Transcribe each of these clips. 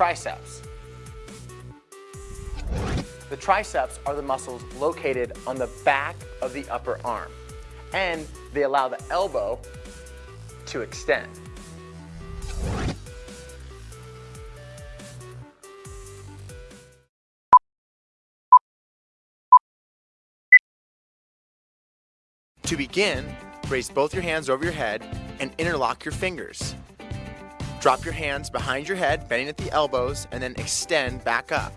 triceps. The triceps are the muscles located on the back of the upper arm, and they allow the elbow to extend. To begin, raise both your hands over your head and interlock your fingers. Drop your hands behind your head, bending at the elbows, and then extend back up.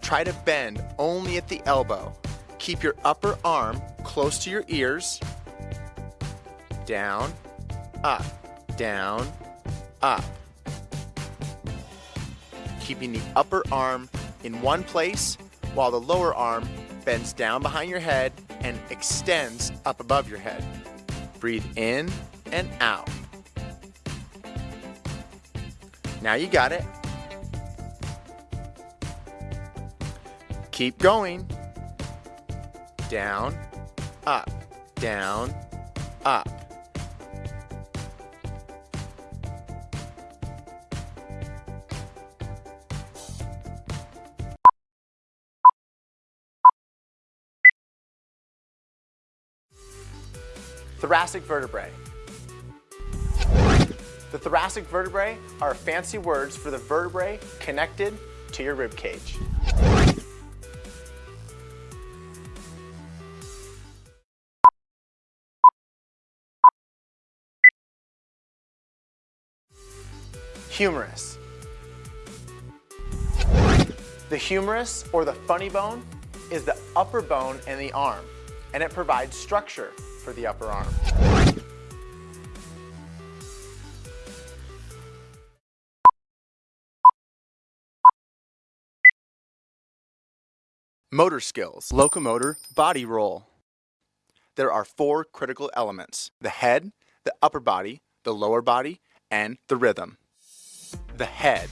Try to bend only at the elbow. Keep your upper arm close to your ears. Down, up, down, up. Keeping the upper arm in one place while the lower arm bends down behind your head and extends up above your head. Breathe in and out. Now you got it. Keep going. Down, up, down, up. Thoracic vertebrae. The thoracic vertebrae are fancy words for the vertebrae connected to your rib cage. Humerus. The humerus, or the funny bone, is the upper bone in the arm, and it provides structure for the upper arm. Motor skills, locomotor, body roll. There are four critical elements, the head, the upper body, the lower body, and the rhythm. The head.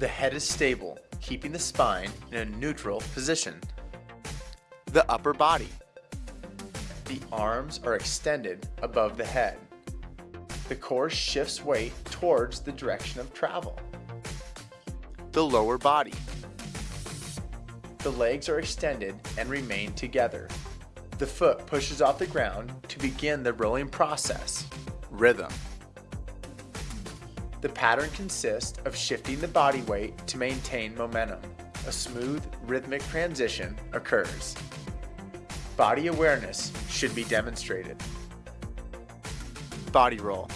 The head is stable, keeping the spine in a neutral position. The upper body. The arms are extended above the head. The core shifts weight towards the direction of travel. The lower body. The legs are extended and remain together. The foot pushes off the ground to begin the rolling process. Rhythm. The pattern consists of shifting the body weight to maintain momentum. A smooth, rhythmic transition occurs. Body awareness should be demonstrated. Body roll.